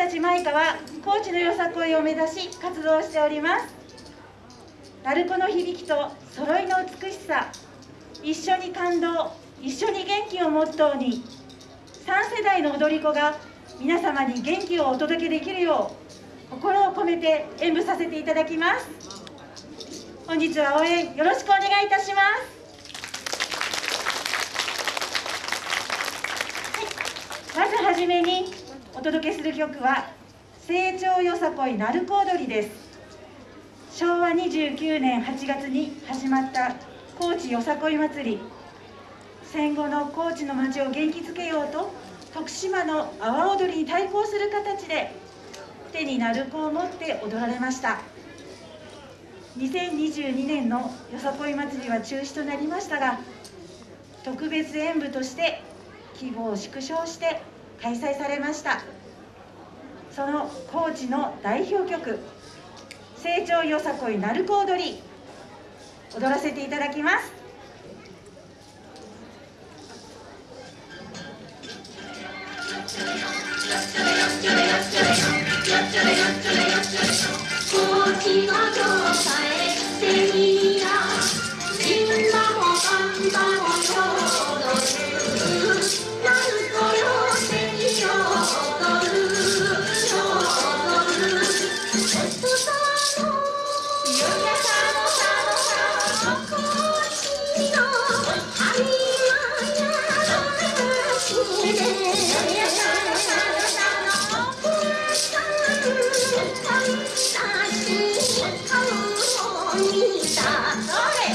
たちマイカは高知のよさこいを目指し活動しております。鳴子の響きと揃いの美しさ一緒に感動一緒に元気をモットーに3世代の踊り子が皆様に元気をお届けできるよう心を込めて演舞させていただきます。本日は応援よろしくお願いいたします。まずはじめにお届けする曲は成長よさこい鳴子踊りです。昭和29年8月に始まった高知よさこい祭り。戦後の高知の町を元気づけようと徳島の阿波踊りに対抗する形で手に鳴子を持って踊られました。2022年のよさこい祭りは中止となりましたが特別演舞として規模を縮小して開催されました。その高知の代表曲「成長よさこい鳴子踊り」踊らせていただきます。高知の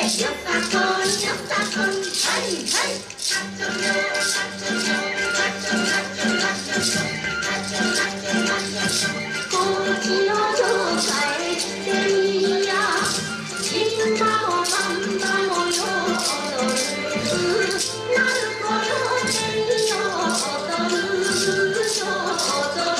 こっちをどうかえってみよう」「みんなをたんばもうこ踊る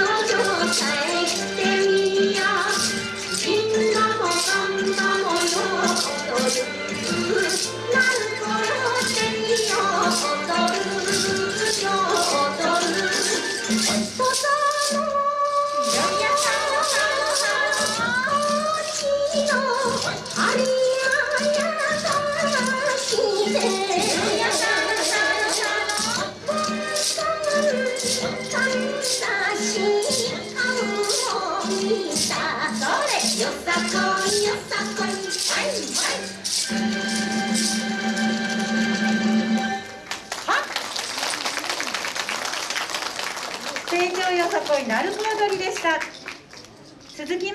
うを見たそれよさこい。よさこい。はい。はい。成長よさこい。鳴子踊りでした続き